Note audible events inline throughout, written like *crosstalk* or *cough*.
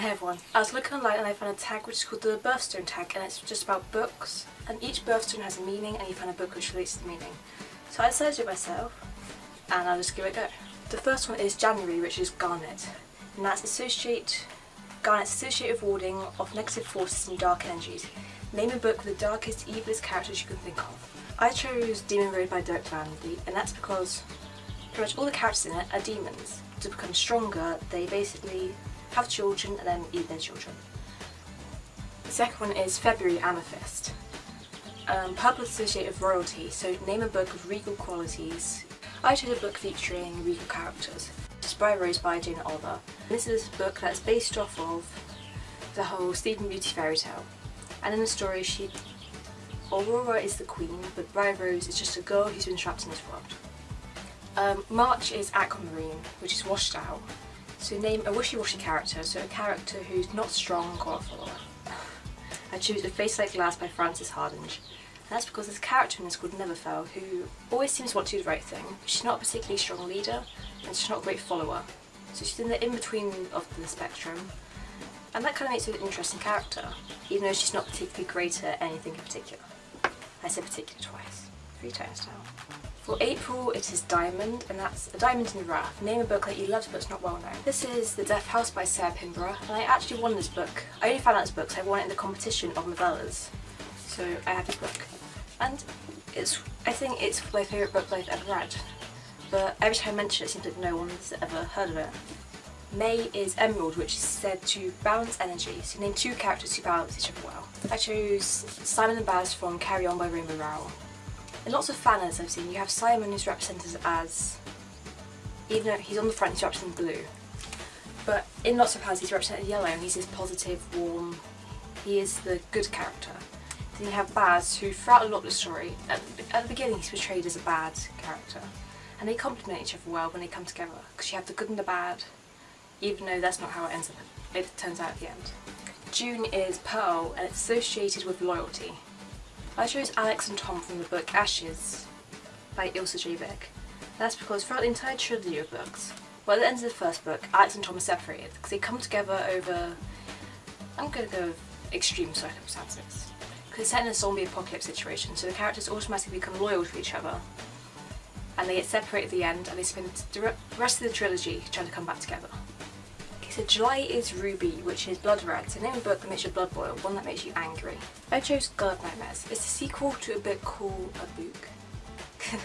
Hey everyone, I was looking online and I found a tag which is called the birthstone tag and it's just about books and each birthstone has a meaning and you find a book which relates to the meaning. So I decided to do it myself and I'll just give it a go. The first one is January which is Garnet and that's associate Garnet's associative warding of negative forces and dark energies. Name a book with the darkest, evilest characters you can think of. I chose Demon Road by Derek Van Landy and that's because pretty much all the characters in it are demons. To become stronger they basically have children and then eat their children. The second one is February Amethyst. Um, purple associated with royalty, so name a book of regal qualities. I chose a book featuring regal characters. Briar Rose by Jana Oliver. This is a book that's based off of the whole Sleeping Beauty fairy tale. And in the story she Aurora is the queen, but Briar Rose is just a girl who's been trapped in this world. Um, March is Aquamarine, which is washed out. So name a wishy-washy character, so a character who's not strong or a follower. I choose A Face Like Glass by Frances Hardinge. And that's because a character in this called Neverfell who always seems to want to do the right thing, but she's not a particularly strong leader and she's not a great follower. So she's in the in-between of the spectrum. And that kind of makes her an interesting character, even though she's not particularly great at anything in particular. I said particular twice, three times now. For April it is Diamond and that's A Diamond in the Rough. Name a book that you loved but it's not well known. This is The Death House by Sarah Pinborough and I actually won this book. I only found out this book because I won it in the competition of novellas. So I have this book. And it's I think it's my favourite book I've ever read. But every time I mention it, it seems like no one's ever heard of it. May is Emerald, which is said to balance energy, so name two characters who balance each other well. I chose Simon and Baz from Carry On by Rainbow Rowell. In lots of fanners I've seen, you have Simon who's represented as, even though he's on the front he's represented in blue, but in lots of fans he's represented yellow and he's this positive, warm, he is the good character. Then you have Baz who throughout a lot of the story, at, at the beginning he's portrayed as a bad character, and they complement each other well when they come together, because you have the good and the bad, even though that's not how it ends up, it turns out at the end. June is Pearl and it's associated with loyalty. I chose Alex and Tom from the book Ashes by Ilsa J. Bick. That's because throughout the entire trilogy of books, well at the end of the first book, Alex and Tom are separated because they come together over, I'm going to go extreme circumstances. Because it's set in a zombie apocalypse situation, so the characters automatically become loyal to each other. And they get separated at the end and they spend the rest of the trilogy trying to come back together. So July is Ruby, which is blood red, so name a book that makes your blood boil, one that makes you angry. I chose of Nightmares. It's a sequel to a book called a book. *laughs*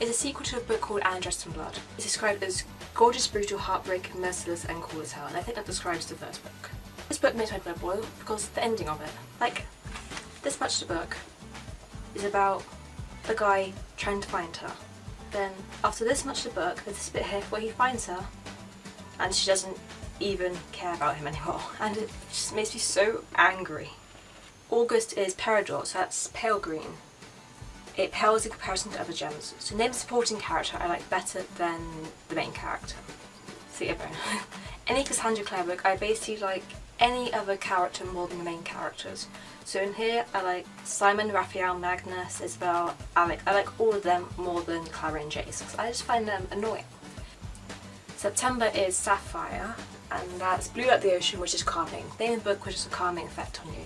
it's a sequel to a book called Anna Dressed in Blood. It's described as gorgeous, brutal, heartbreaking, merciless and cool as hell, and I think that describes the first book. This book makes my blood boil because the ending of it, like this much of the book, is about the guy trying to find her. Then after this much of the book, there's this bit here where he finds her and she doesn't even care about him anymore *laughs* and it just makes me so angry. August is Peridot, so that's pale green. It pales in comparison to other gems. So name a supporting character I like better than the main character. Theobone. any *laughs* Cassandra Clare book I basically like any other character more than the main characters. So in here I like Simon, Raphael, Magnus, Isabelle, Alec. I like all of them more than Clary and Jace because I just find them annoying. September is Sapphire, and that's Blue Like the Ocean, which is calming. Name the book which has a calming effect on you.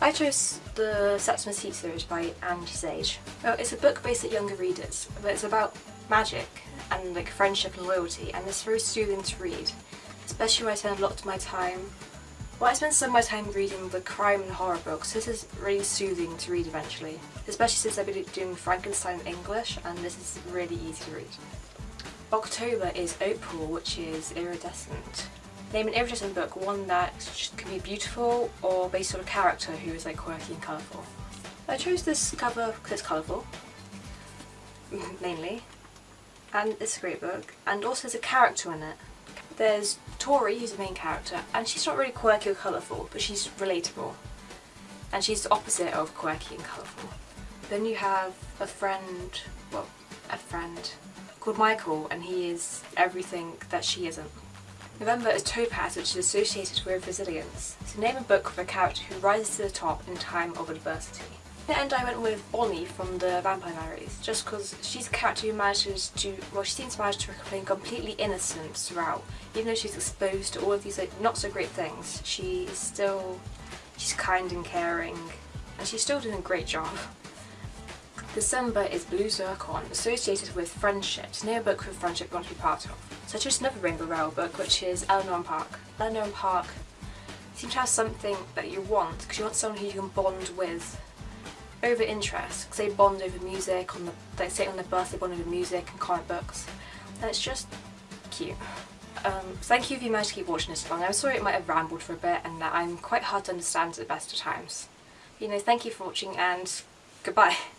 I chose the Septimus Heap series by Angie Sage. Oh, it's a book based at younger readers, but it's about magic and like friendship and loyalty, and it's very soothing to read, especially when I spend a lot of my time well, I spend some of my time reading the crime and horror books. This is really soothing to read eventually, especially since I've been doing Frankenstein in English and this is really easy to read. October is Opal, which is iridescent. Name an iridescent book, one that can be beautiful or based on a character who is like quirky and colourful. I chose this cover because it's colourful, *laughs* mainly, and it's a great book, and also there's a character in it. There's Tori, who's the main character, and she's not really quirky or colourful, but she's relatable. And she's the opposite of quirky and colourful. Then you have a friend, well, a friend called Michael and he is everything that she isn't. November is Topaz which is associated with resilience. So name a book with a character who rises to the top in time of adversity. End I went with Bonnie from the Vampire Diaries, just because she's a character who manages to, well she seems to manage to remain completely innocent throughout. Even though she's exposed to all of these like, not so great things, she is still, she's kind and caring, and she's still doing a great job. December is Blue Zircon, associated with friendships, near a book with friendship you want to be part of. So I chose another Rainbow Rowell book, which is Eleanor and Park. Eleanor and Park seem to have something that you want, because you want someone who you can bond with over interests, because they bond over music, on the, they say on their birthday bond over music and comic books, and it's just cute. Um, thank you if you managed to keep watching this long. I'm sorry it might have rambled for a bit and that I'm quite hard to understand at the best of times. You know, thank you for watching and goodbye. *laughs*